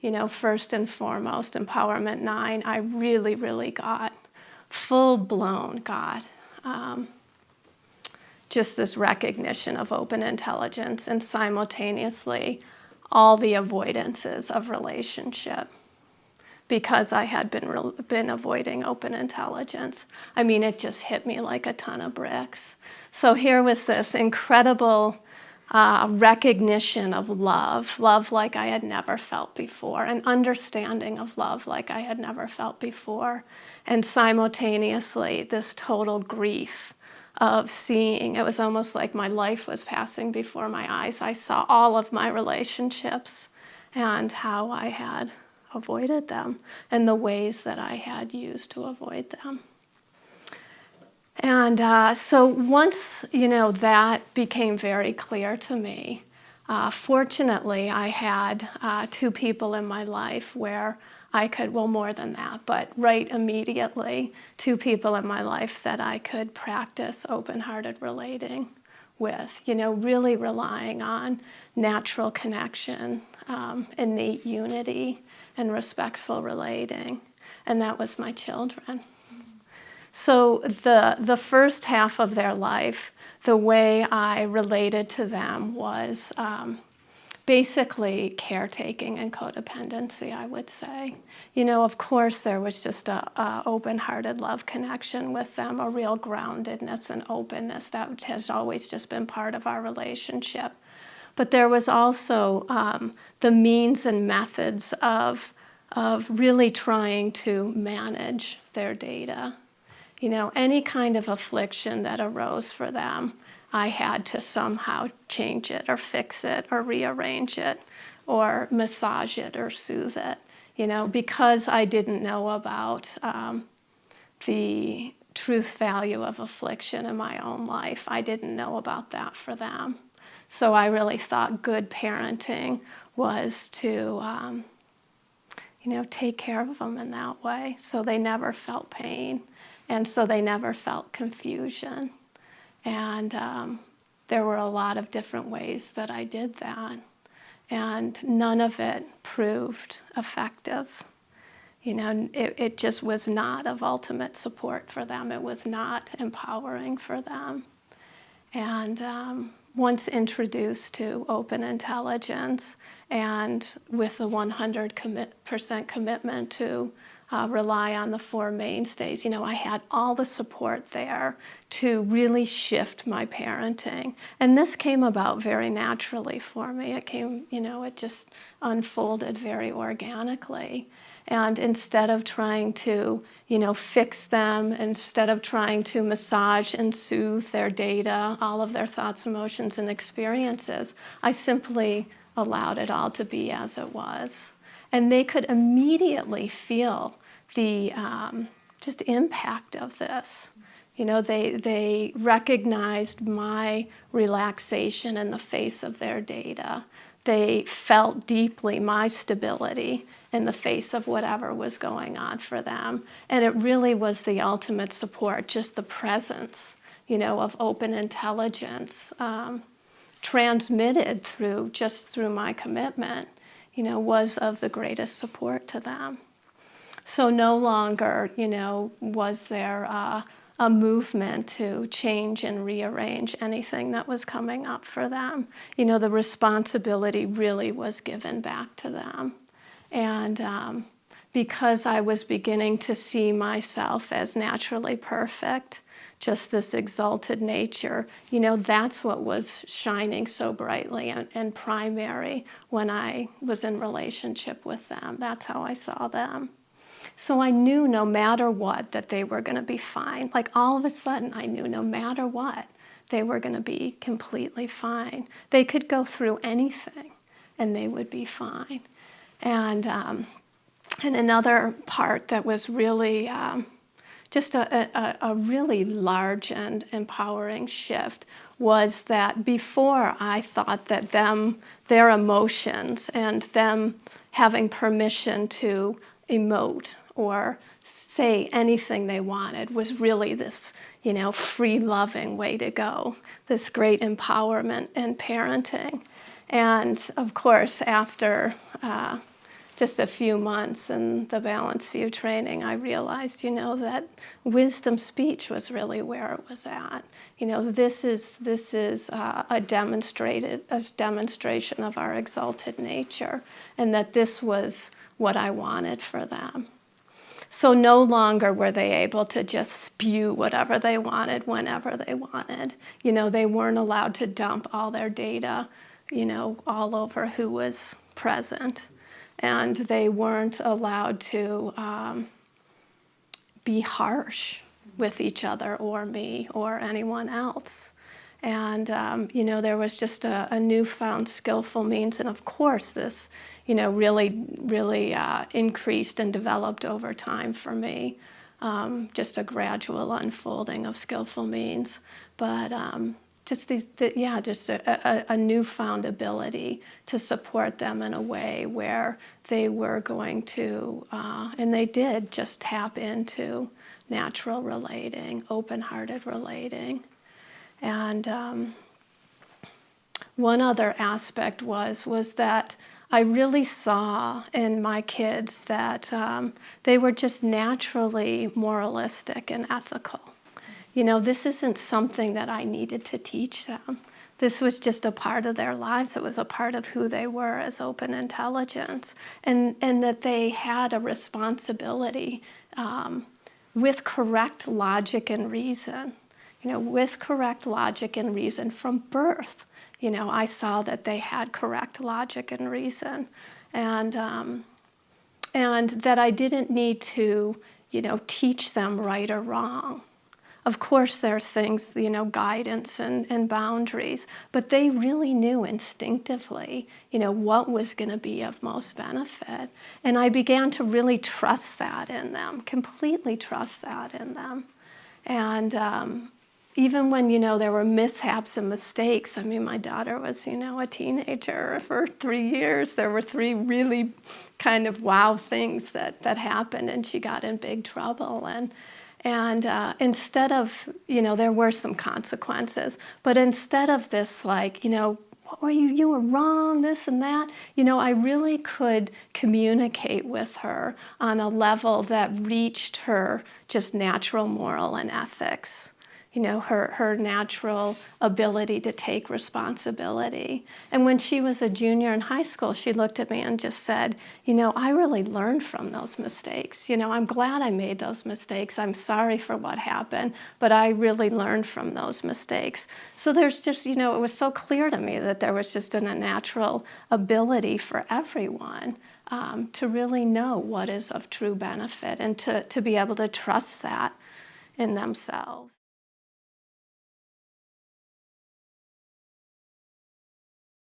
you know, first and foremost, Empowerment 9, I really, really got full-blown got um, just this recognition of open intelligence and simultaneously all the avoidances of relationship because I had been, been avoiding open intelligence. I mean, it just hit me like a ton of bricks. So here was this incredible uh, recognition of love, love like I had never felt before, an understanding of love like I had never felt before, and simultaneously this total grief of seeing, it was almost like my life was passing before my eyes. I saw all of my relationships and how I had avoided them and the ways that I had used to avoid them. And uh, so once, you know, that became very clear to me, uh, fortunately, I had uh, two people in my life where I could, well, more than that, but right immediately, two people in my life that I could practice open-hearted relating with, you know, really relying on natural connection, um, innate unity, and respectful relating. And that was my children. So the, the first half of their life, the way I related to them was um, basically caretaking and codependency, I would say. You know, of course, there was just a, a open-hearted love connection with them, a real groundedness and openness that has always just been part of our relationship. But there was also um, the means and methods of, of really trying to manage their data you know, any kind of affliction that arose for them, I had to somehow change it or fix it or rearrange it or massage it or soothe it, you know, because I didn't know about um, the truth value of affliction in my own life. I didn't know about that for them. So I really thought good parenting was to, um, you know, take care of them in that way so they never felt pain and so they never felt confusion. And um, there were a lot of different ways that I did that. And none of it proved effective. You know, it, it just was not of ultimate support for them. It was not empowering for them. And um, once introduced to open intelligence and with the 100% commit, commitment to uh, rely on the four mainstays. You know, I had all the support there to really shift my parenting. And this came about very naturally for me. It came, you know, it just unfolded very organically. And instead of trying to, you know, fix them, instead of trying to massage and soothe their data, all of their thoughts, emotions, and experiences, I simply allowed it all to be as it was. And they could immediately feel the um, just impact of this. You know, they, they recognized my relaxation in the face of their data. They felt deeply my stability in the face of whatever was going on for them. And it really was the ultimate support, just the presence, you know, of open intelligence um, transmitted through, just through my commitment you know, was of the greatest support to them. So no longer, you know, was there uh, a movement to change and rearrange anything that was coming up for them. You know, the responsibility really was given back to them. And um, because I was beginning to see myself as naturally perfect, just this exalted nature, you know, that's what was shining so brightly and, and, primary when I was in relationship with them. That's how I saw them. So I knew no matter what that they were going to be fine. Like all of a sudden I knew no matter what they were going to be completely fine. They could go through anything and they would be fine. And, um, and another part that was really um, just a, a, a really large and empowering shift was that before I thought that them, their emotions and them having permission to emote or say anything they wanted was really this, you know, free loving way to go, this great empowerment in parenting. And of course, after uh, just a few months in the Balanced View training, I realized, you know, that wisdom speech was really where it was at. You know, this is, this is uh, a demonstrated, a demonstration of our exalted nature, and that this was what I wanted for them. So no longer were they able to just spew whatever they wanted whenever they wanted. You know, they weren't allowed to dump all their data, you know, all over who was present. And they weren't allowed to um, be harsh with each other or me or anyone else. And, um, you know, there was just a, a, newfound skillful means. And of course, this, you know, really, really uh, increased and developed over time for me. Um, just a gradual unfolding of skillful means. But um, just these, the, yeah, just a, a, a, newfound ability to support them in a way where they were going to, uh, and they did just tap into natural relating, open-hearted relating. And um, one other aspect was, was that I really saw in my kids that um, they were just naturally moralistic and ethical. You know, this isn't something that I needed to teach them. This was just a part of their lives. It was a part of who they were as open intelligence. And, and that they had a responsibility um, with correct logic and reason you know, with correct logic and reason from birth. You know, I saw that they had correct logic and reason, and um, and that I didn't need to, you know, teach them right or wrong. Of course, there are things, you know, guidance and, and boundaries, but they really knew instinctively, you know, what was going to be of most benefit. And I began to really trust that in them, completely trust that in them. And, um, even when, you know, there were mishaps and mistakes, I mean, my daughter was, you know, a teenager for three years. There were three really kind of wow things that, that happened and she got in big trouble. And, and uh, instead of, you know, there were some consequences, but instead of this like, you know, what were you, you were wrong, this and that, you know, I really could communicate with her on a level that reached her just natural moral and ethics you know, her, her natural ability to take responsibility. And when she was a junior in high school, she looked at me and just said, you know, I really learned from those mistakes. You know, I'm glad I made those mistakes. I'm sorry for what happened, but I really learned from those mistakes. So there's just, you know, it was so clear to me that there was just an, a natural ability for everyone um, to really know what is of true benefit and to, to be able to trust that in themselves.